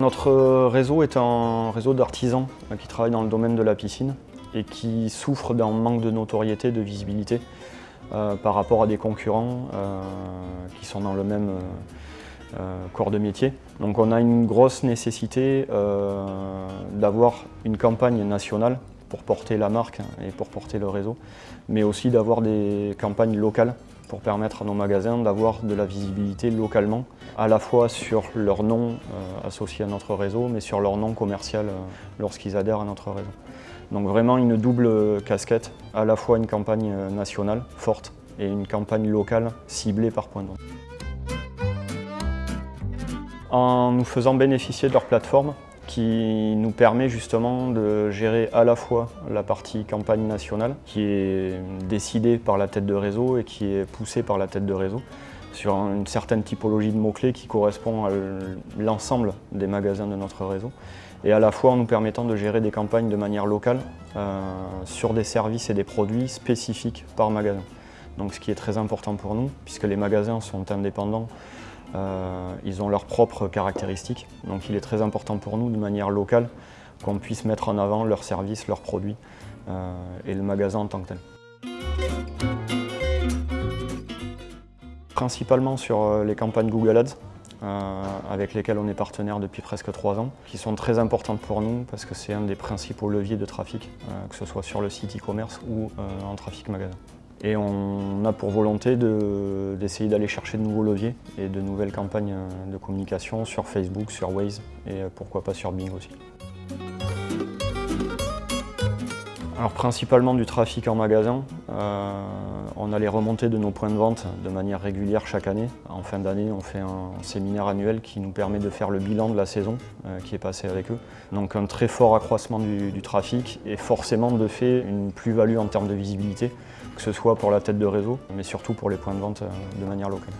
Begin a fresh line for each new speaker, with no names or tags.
Notre réseau est un réseau d'artisans qui travaillent dans le domaine de la piscine et qui souffrent d'un manque de notoriété, de visibilité euh, par rapport à des concurrents euh, qui sont dans le même euh, corps de métier. Donc on a une grosse nécessité d'avoir une campagne nationale pour porter la marque et pour porter le réseau, mais aussi d'avoir des campagnes locales pour permettre à nos magasins d'avoir de la visibilité localement, à la fois sur leur nom associé à notre réseau, mais sur leur nom commercial lorsqu'ils adhèrent à notre réseau. Donc vraiment une double casquette, à la fois une campagne nationale forte et une campagne locale ciblée par point de. En nous faisant bénéficier de leur plateforme, qui nous permet justement de gérer à la fois la partie campagne nationale, qui est décidée par la tête de réseau et qui est poussée par la tête de réseau, sur une certaine typologie de mots-clés qui correspond à l'ensemble des magasins de notre réseau, et à la fois en nous permettant de gérer des campagnes de manière locale euh, sur des services et des produits spécifiques par magasin. Donc ce qui est très important pour nous, puisque les magasins sont indépendants, euh, ils ont leurs propres caractéristiques. Donc il est très important pour nous, de manière locale, qu'on puisse mettre en avant leurs services, leurs produits euh, et le magasin en tant que tel. Principalement sur euh, les campagnes Google Ads, avec lesquelles on est partenaire depuis presque trois ans, qui sont très importantes pour nous parce que c'est un des principaux leviers de trafic, que ce soit sur le site e-commerce ou en trafic magasin. Et on a pour volonté d'essayer d'aller chercher de nouveaux leviers et de nouvelles campagnes de communication sur Facebook, sur Waze et pourquoi pas sur Bing aussi. Alors principalement du trafic en magasin. Euh, on a les remontées de nos points de vente de manière régulière chaque année. En fin d'année, on fait un séminaire annuel qui nous permet de faire le bilan de la saison euh, qui est passée avec eux. Donc un très fort accroissement du, trafic et forcément de fait une plus-value en termes de visibilité, que ce soit pour la tête de réseau, mais surtout pour les points de vente euh, de manière locale.